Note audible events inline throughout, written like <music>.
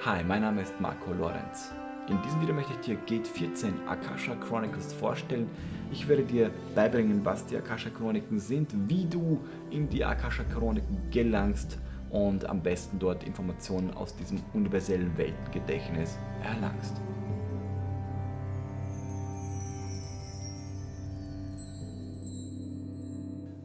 Hi, mein Name ist Marco Lorenz. In diesem Video möchte ich dir Gate 14 Akasha Chronicles vorstellen. Ich werde dir beibringen, was die Akasha Chroniken sind, wie du in die Akasha Chroniken gelangst und am besten dort Informationen aus diesem universellen Weltgedächtnis erlangst.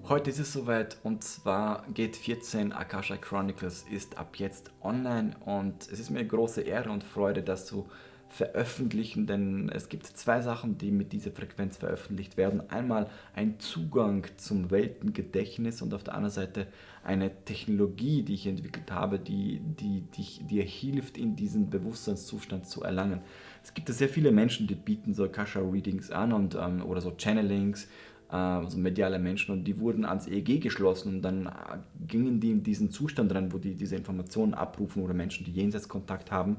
Heute ist es soweit und zwar geht 14 Akasha Chronicles ist ab jetzt online und es ist mir eine große Ehre und Freude, das zu veröffentlichen, denn es gibt zwei Sachen, die mit dieser Frequenz veröffentlicht werden. Einmal ein Zugang zum Weltengedächtnis und auf der anderen Seite eine Technologie, die ich entwickelt habe, die, die, die dir hilft, in diesen Bewusstseinszustand zu erlangen. Es gibt sehr viele Menschen, die bieten so Akasha-Readings an und, ähm, oder so Channelings also mediale Menschen und die wurden ans EEG geschlossen und dann äh, gingen die in diesen Zustand rein, wo die diese Informationen abrufen oder Menschen, die Jenseitskontakt haben,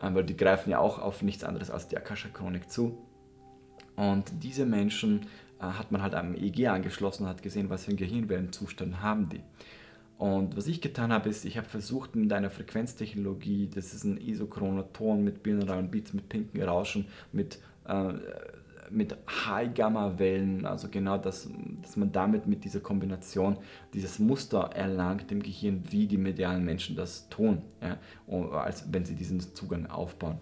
äh, weil die greifen ja auch auf nichts anderes als die Akasha-Chronik zu. Und diese Menschen hat man halt am EEG angeschlossen und hat gesehen, was für einen Gehirnwellenzustand haben die. Und was ich getan habe, ist, ich habe versucht mit einer Frequenztechnologie, das ist ein isochroner Ton mit binauralen Beats, mit pinken Rauschen, mit äh, mit High-Gamma-Wellen, also genau das, dass man damit mit dieser Kombination dieses Muster erlangt im Gehirn, wie die medialen Menschen das tun, ja, als wenn sie diesen Zugang aufbauen.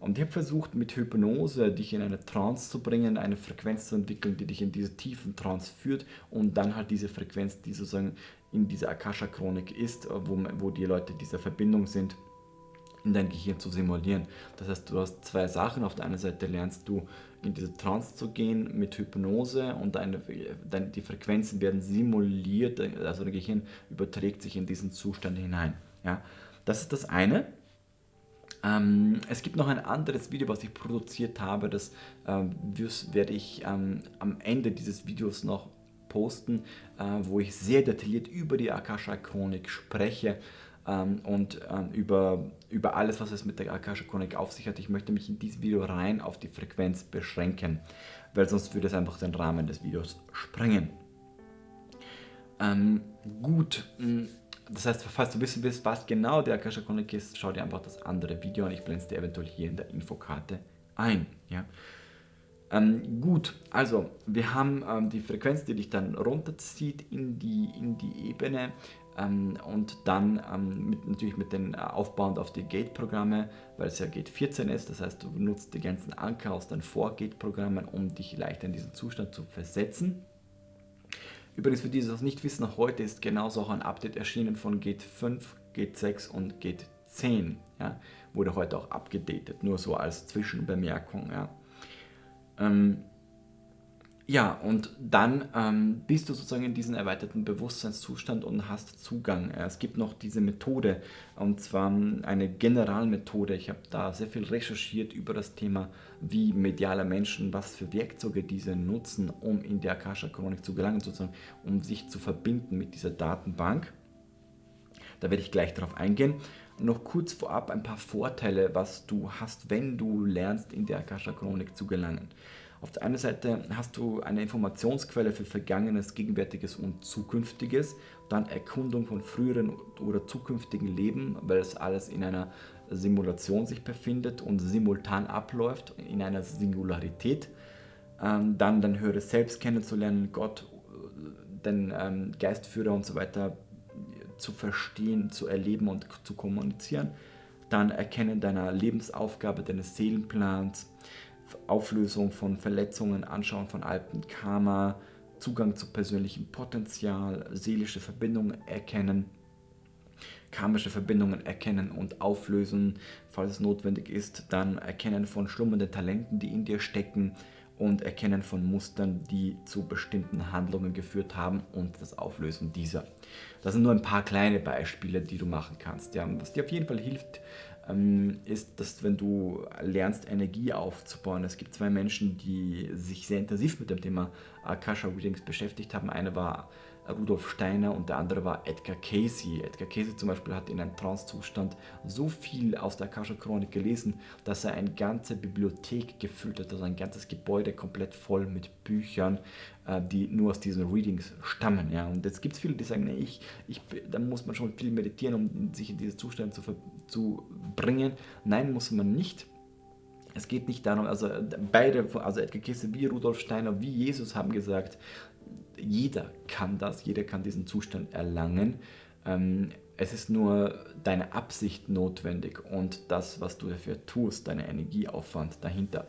Und ich habe versucht, mit Hypnose dich in eine Trance zu bringen, eine Frequenz zu entwickeln, die dich in diese tiefen Trance führt und dann halt diese Frequenz, die sozusagen in dieser Akasha-Chronik ist, wo, wo die Leute dieser Verbindung sind, in dein Gehirn zu simulieren. Das heißt, du hast zwei Sachen. Auf der einen Seite lernst du in diese Trance zu gehen mit Hypnose und deine, deine, die Frequenzen werden simuliert, also dein Gehirn überträgt sich in diesen Zustand hinein. Ja? Das ist das eine. Ähm, es gibt noch ein anderes Video, was ich produziert habe, das ähm, werde ich ähm, am Ende dieses Videos noch posten, äh, wo ich sehr detailliert über die Akasha-Chronik spreche ähm, und ähm, über, über alles, was es mit der Akasha Chronik auf sich hat. Ich möchte mich in diesem Video rein auf die Frequenz beschränken, weil sonst würde es einfach den Rahmen des Videos sprengen. Ähm, gut, hm, das heißt, falls du wissen willst, was genau der Akasha Chronik ist, schau dir einfach das andere Video an. Ich blende es dir eventuell hier in der Infokarte ein. Ja? Ähm, gut, also wir haben ähm, die Frequenz, die dich dann runterzieht in die, in die Ebene ähm, und dann ähm, mit, natürlich mit den äh, aufbauend auf die Gate-Programme, weil es ja Gate 14 ist, das heißt du nutzt die ganzen Anker aus deinen Vor-Gate-Programmen, um dich leichter in diesen Zustand zu versetzen. Übrigens für die, die das nicht wissen, heute ist genauso auch ein Update erschienen von Gate 5, Gate 6 und Gate 10. Ja, wurde heute auch abgedatet, nur so als Zwischenbemerkung. Ja. Ähm, ja, und dann ähm, bist du sozusagen in diesem erweiterten Bewusstseinszustand und hast Zugang. Es gibt noch diese Methode, und zwar eine Generalmethode. Ich habe da sehr viel recherchiert über das Thema, wie mediale Menschen, was für Werkzeuge diese nutzen, um in die Akasha-Chronik zu gelangen, sozusagen, um sich zu verbinden mit dieser Datenbank. Da werde ich gleich darauf eingehen. Noch kurz vorab ein paar Vorteile, was du hast, wenn du lernst, in die Akasha-Chronik zu gelangen. Auf der einen Seite hast du eine Informationsquelle für Vergangenes, Gegenwärtiges und Zukünftiges, dann Erkundung von früheren oder zukünftigen Leben, weil es alles in einer Simulation sich befindet und simultan abläuft, in einer Singularität. Ähm, dann dein höheres Selbst kennenzulernen, Gott, den ähm, Geistführer und so weiter zu verstehen, zu erleben und zu kommunizieren. Dann Erkennen deiner Lebensaufgabe, deines Seelenplans, Auflösung von Verletzungen, Anschauen von alten Karma, Zugang zu persönlichem Potenzial, seelische Verbindungen erkennen, karmische Verbindungen erkennen und auflösen, falls es notwendig ist, dann Erkennen von schlummernden Talenten, die in dir stecken und Erkennen von Mustern, die zu bestimmten Handlungen geführt haben und das Auflösen dieser. Das sind nur ein paar kleine Beispiele, die du machen kannst. Ja. Was dir auf jeden Fall hilft, ist, dass wenn du lernst, Energie aufzubauen, es gibt zwei Menschen, die sich sehr intensiv mit dem Thema Akasha Readings beschäftigt haben. Eine war Rudolf Steiner und der andere war Edgar Casey. Edgar Casey zum Beispiel hat in einem Trance-Zustand so viel aus der Akasha-Chronik gelesen, dass er eine ganze Bibliothek gefüllt hat, also ein ganzes Gebäude komplett voll mit Büchern, äh, die nur aus diesen Readings stammen. Ja. Und jetzt gibt es viele, die sagen, nee, ich, ich, da muss man schon viel meditieren, um sich in diese Zustände zu, zu bringen. Nein, muss man nicht. Es geht nicht darum, also beide, also Edgar Kesse wie Rudolf Steiner, wie Jesus haben gesagt, jeder kann das, jeder kann diesen Zustand erlangen. Ähm, es ist nur deine Absicht notwendig und das, was du dafür tust, deine Energieaufwand dahinter.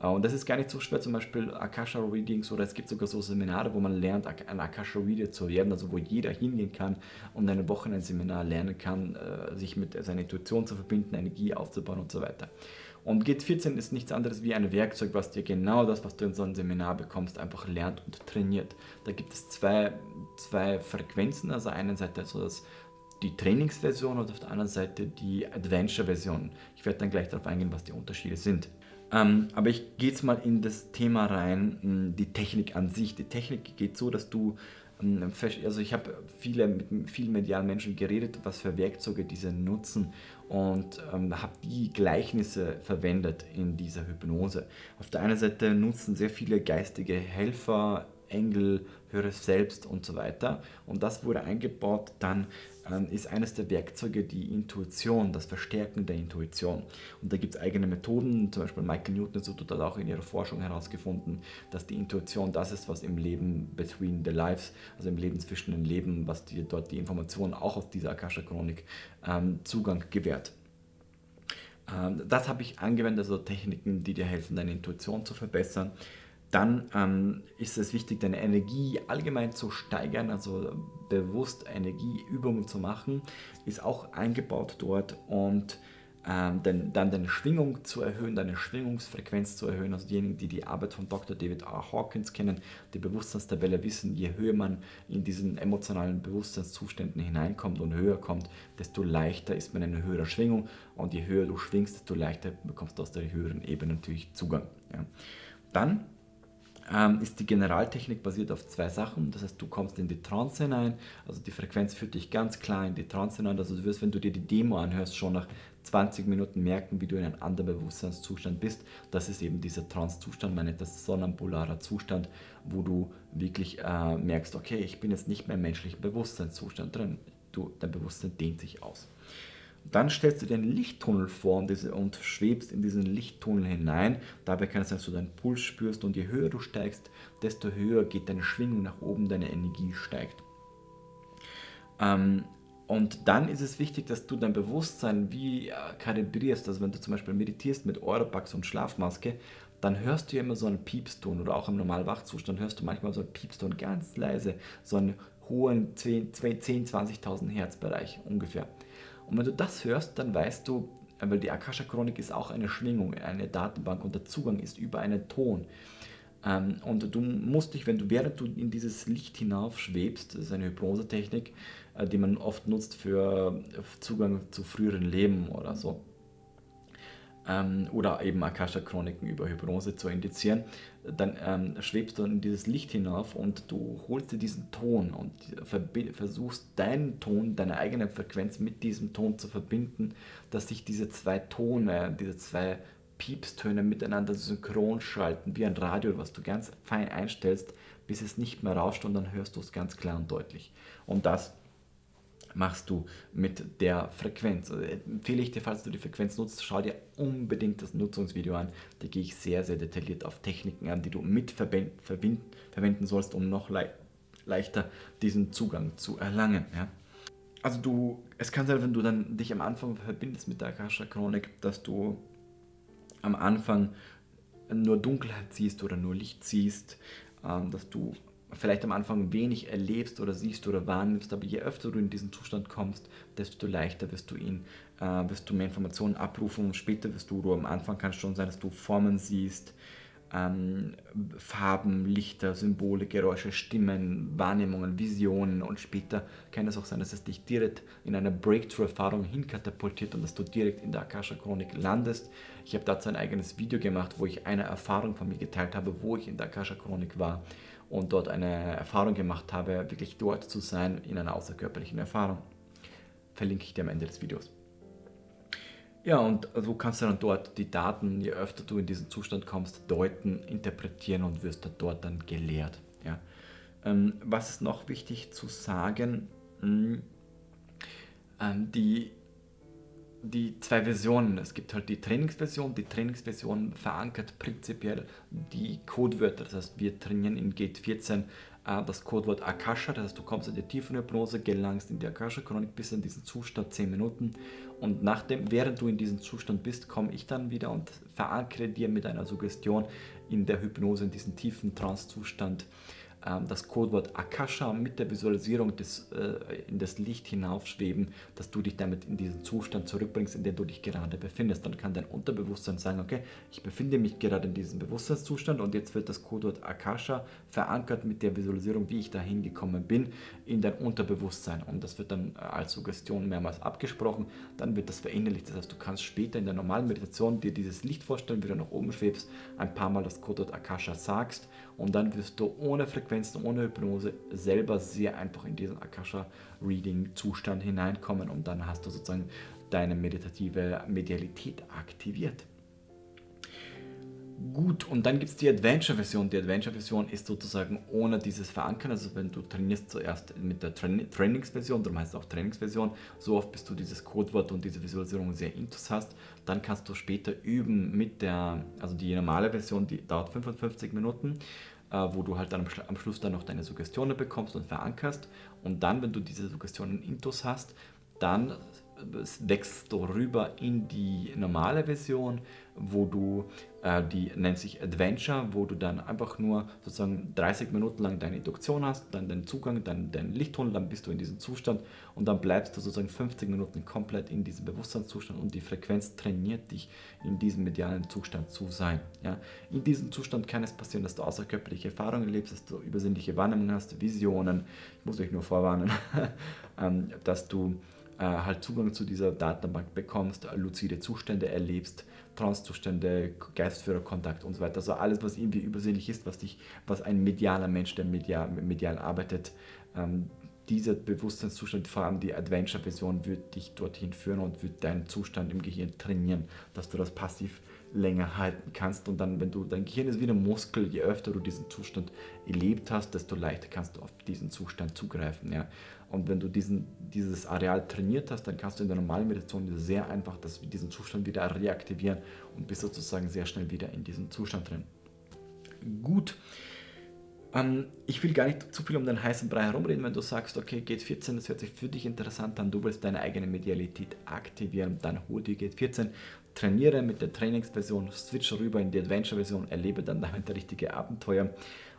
Äh, und das ist gar nicht so schwer, zum Beispiel Akasha Readings oder es gibt sogar so Seminare, wo man lernt, ein Akasha Reader zu werden, also wo jeder hingehen kann und eine Woche ein Seminar lernen kann, äh, sich mit seiner Intuition zu verbinden, Energie aufzubauen und so weiter. Und GIT14 ist nichts anderes wie ein Werkzeug, was dir genau das, was du in so einem Seminar bekommst, einfach lernt und trainiert. Da gibt es zwei, zwei Frequenzen, also einerseits also das, die Trainingsversion und auf der anderen Seite die Adventure-Version. Ich werde dann gleich darauf eingehen, was die Unterschiede sind. Ähm, aber ich gehe jetzt mal in das Thema rein, die Technik an sich. Die Technik geht so, dass du also ich habe mit vielen medialen Menschen geredet, was für Werkzeuge diese nutzen und ähm, habe die Gleichnisse verwendet in dieser Hypnose. Auf der einen Seite nutzen sehr viele geistige Helfer, Engel, höre selbst und so weiter. Und das wurde eingebaut dann ähm, ist eines der Werkzeuge die Intuition, das Verstärken der Intuition. Und da gibt es eigene Methoden, zum Beispiel Michael Newton hat auch in ihrer Forschung herausgefunden, dass die Intuition das ist, was im Leben between the lives, also im Leben zwischen den Leben, was dir dort die Information auch aus dieser Akasha-Chronik ähm, Zugang gewährt. Ähm, das habe ich angewendet, also Techniken, die dir helfen, deine Intuition zu verbessern. Dann ähm, ist es wichtig, deine Energie allgemein zu steigern, also bewusst Energieübungen zu machen, ist auch eingebaut dort und ähm, dann, dann deine Schwingung zu erhöhen, deine Schwingungsfrequenz zu erhöhen. Also diejenigen, die die Arbeit von Dr. David R. Hawkins kennen, die Bewusstseinstabelle wissen, je höher man in diesen emotionalen Bewusstseinszuständen hineinkommt und höher kommt, desto leichter ist man in einer höheren Schwingung und je höher du schwingst, desto leichter bekommst du aus der höheren Ebene natürlich Zugang. Ja. Dann ähm, ist die Generaltechnik basiert auf zwei Sachen. Das heißt, du kommst in die Trance hinein, also die Frequenz führt dich ganz klar in die Trance hinein. Also du wirst, wenn du dir die Demo anhörst, schon nach 20 Minuten merken, wie du in einem anderen Bewusstseinszustand bist. Das ist eben dieser Trance-Zustand, man nennt das sonambularer Zustand, wo du wirklich äh, merkst, okay, ich bin jetzt nicht mehr im menschlichen Bewusstseinszustand drin. Du, dein Bewusstsein dehnt sich aus. Dann stellst du dir einen Lichttunnel vor und, schwebst in diesen Lichttunnel hinein. Dabei kann es sein, dass du deinen Puls spürst und je höher du steigst, desto höher geht deine Schwingung nach oben, deine Energie steigt. Ähm, und dann ist es wichtig, dass du dein Bewusstsein wie äh, kalibrierst. Also wenn du zum Beispiel meditierst mit Europax und Schlafmaske, dann hörst du ja immer so einen Piepston oder auch im normalen Wachzustand hörst du manchmal so einen Piepston ganz leise, so einen hohen 10, 10 20.000 Hertz Bereich ungefähr. Und wenn du das hörst, dann weißt du, weil die Akasha-Chronik ist auch eine Schwingung, eine Datenbank und der Zugang ist über einen Ton. Ähm, und du musst dich, wenn du während du in dieses Licht hinauf schwebst, das ist eine Hypnosetechnik, äh, die man oft nutzt für Zugang zu früheren Leben oder so, ähm, oder eben Akasha-Chroniken über Hypnose zu indizieren, dann ähm, schwebst du in dieses Licht hinauf und du holst dir diesen Ton und versuchst deinen Ton, deine eigene Frequenz mit diesem Ton zu verbinden, dass sich diese zwei Tone, diese zwei Piepstöne miteinander synchron schalten, wie ein Radio, was du ganz fein einstellst, bis es nicht mehr rauscht und dann hörst du es ganz klar und deutlich. Und das machst du mit der Frequenz. Also empfehle ich dir, falls du die Frequenz nutzt, schau dir unbedingt das Nutzungsvideo an. Da gehe ich sehr, sehr detailliert auf Techniken an, die du mit verwenden sollst, um noch le leichter diesen Zugang zu erlangen. Ja? Also du, es kann sein, wenn du dann dich am Anfang verbindest mit der Akasha Chronik, dass du am Anfang nur Dunkelheit siehst oder nur Licht siehst, ähm, dass du vielleicht am Anfang wenig erlebst oder siehst oder wahrnimmst, aber je öfter du in diesen Zustand kommst, desto leichter wirst du ihn, äh, wirst du mehr Informationen abrufen und später wirst du, du am Anfang kann es schon sein, dass du Formen siehst, ähm, Farben, Lichter, Symbole, Geräusche, Stimmen, Wahrnehmungen, Visionen und später kann es auch sein, dass es dich direkt in eine Breakthrough-Erfahrung hinkatapultiert und dass du direkt in der Akasha-Chronik landest. Ich habe dazu ein eigenes Video gemacht, wo ich eine Erfahrung von mir geteilt habe, wo ich in der Akasha-Chronik war und dort eine Erfahrung gemacht habe, wirklich dort zu sein in einer außerkörperlichen Erfahrung. Verlinke ich dir am Ende des Videos. Ja, und so kannst du dann dort die Daten, je öfter du in diesen Zustand kommst, deuten, interpretieren und wirst dort dann gelehrt. Ja. Ähm, was ist noch wichtig zu sagen? Hm, ähm, die die zwei Versionen. Es gibt halt die Trainingsversion. Die Trainingsversion verankert prinzipiell die Codewörter. Das heißt, wir trainieren in Gate 14 äh, das Codewort Akasha. Das heißt, du kommst in die Tiefenhypnose, gelangst in die Akasha-Chronik bis in diesen Zustand 10 Minuten. Und nachdem, während du in diesem Zustand bist, komme ich dann wieder und verankere dir mit einer Suggestion in der Hypnose, in diesen tiefen Trance-Zustand das Codewort Akasha mit der Visualisierung des, äh, in das Licht hinaufschweben, dass du dich damit in diesen Zustand zurückbringst, in dem du dich gerade befindest. Dann kann dein Unterbewusstsein sagen, okay, ich befinde mich gerade in diesem Bewusstseinszustand und jetzt wird das Codewort Akasha verankert mit der Visualisierung, wie ich da hingekommen bin, in dein Unterbewusstsein. Und das wird dann äh, als Suggestion mehrmals abgesprochen, dann wird das verinnerlicht. Das heißt, du kannst später in der normalen Meditation dir dieses Licht vorstellen, wie du nach oben schwebst, ein paar Mal das Codewort Akasha sagst und dann wirst du ohne Frequenzen, ohne Hypnose selber sehr einfach in diesen Akasha-Reading-Zustand hineinkommen und dann hast du sozusagen deine meditative Medialität aktiviert. Gut, und dann gibt es die Adventure-Version. Die Adventure-Version ist sozusagen ohne dieses Verankern. Also wenn du trainierst zuerst mit der Train Trainingsversion, darum heißt es auch Trainingsversion, so oft bis du dieses Codewort und diese Visualisierung sehr intus hast, dann kannst du später üben mit der, also die normale Version, die dauert 55 Minuten, wo du halt dann am Schluss dann noch deine Suggestionen bekommst und verankerst. Und dann, wenn du diese Suggestionen intus hast, dann wächst du rüber in die normale Version, wo du, äh, die nennt sich Adventure, wo du dann einfach nur sozusagen 30 Minuten lang deine Induktion hast, dann den Zugang, dann dein Lichttunnel, dann bist du in diesem Zustand und dann bleibst du sozusagen 50 Minuten komplett in diesem Bewusstseinszustand und die Frequenz trainiert dich, in diesem medialen Zustand zu sein. Ja? In diesem Zustand kann es passieren, dass du außerkörperliche Erfahrungen erlebst, dass du übersinnliche Wahrnehmungen hast, Visionen, ich muss euch nur vorwarnen, <laughs> ähm, dass du äh, halt Zugang zu dieser Datenbank bekommst, luzide Zustände erlebst, Trance-Zustände, Geistführerkontakt und so weiter. Also alles, was irgendwie übersinnlich ist, was, dich, was ein medialer Mensch, der medial, medial arbeitet, ähm, dieser Bewusstseinszustand, vor allem die Adventure-Version, wird dich dorthin führen und wird deinen Zustand im Gehirn trainieren, dass du das passiv länger halten kannst. Und dann, wenn du, dein Gehirn ist wie ein Muskel, je öfter du diesen Zustand erlebt hast, desto leichter kannst du auf diesen Zustand zugreifen. Ja. Und wenn du diesen, dieses Areal trainiert hast, dann kannst du in der normalen Meditation sehr einfach das, diesen Zustand wieder reaktivieren und bist sozusagen sehr schnell wieder in diesem Zustand drin. Gut. Ähm, ich will gar nicht zu viel um den heißen Brei herumreden, wenn du sagst, okay, Gate 14, das hört sich für dich interessant an, du willst deine eigene Medialität aktivieren, dann hol dir Gate 14, trainiere mit der Trainingsversion, switch rüber in die Adventure-Version, erlebe dann <laughs> damit richtige Abenteuer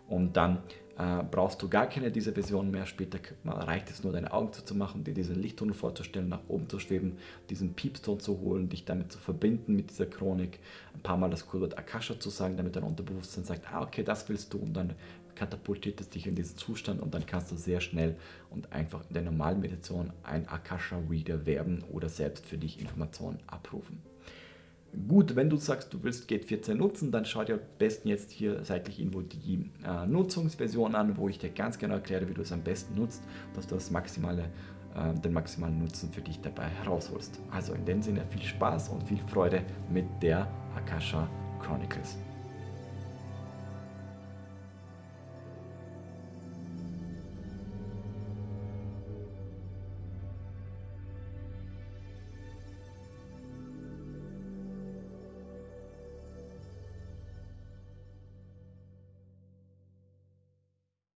und dann äh, brauchst du gar keine dieser Version mehr. Später reicht es nur, deine Augen zuzumachen, dir diesen Lichttunnel vorzustellen, nach oben zu schweben, diesen Piepston zu holen, dich damit zu verbinden mit dieser Chronik, ein paar Mal das Codewort Akasha zu sagen, damit dein Unterbewusstsein sagt, ah okay, das willst du und dann katapultiert es dich in diesen Zustand und dann kannst du sehr schnell und einfach in der normalen Meditation ein Akasha-Reader werden oder selbst für dich Informationen abrufen. Gut, wenn du sagst, du willst Gate 14 nutzen, dann schau dir am besten jetzt hier seitlich irgendwo die äh, Nutzungsversion an, wo ich dir ganz genau erkläre, wie du es am besten nutzt, dass du das maximale, äh, den maximalen Nutzen für dich dabei herausholst. Also in dem Sinne viel Spaß und viel Freude mit der Akasha Chronicles.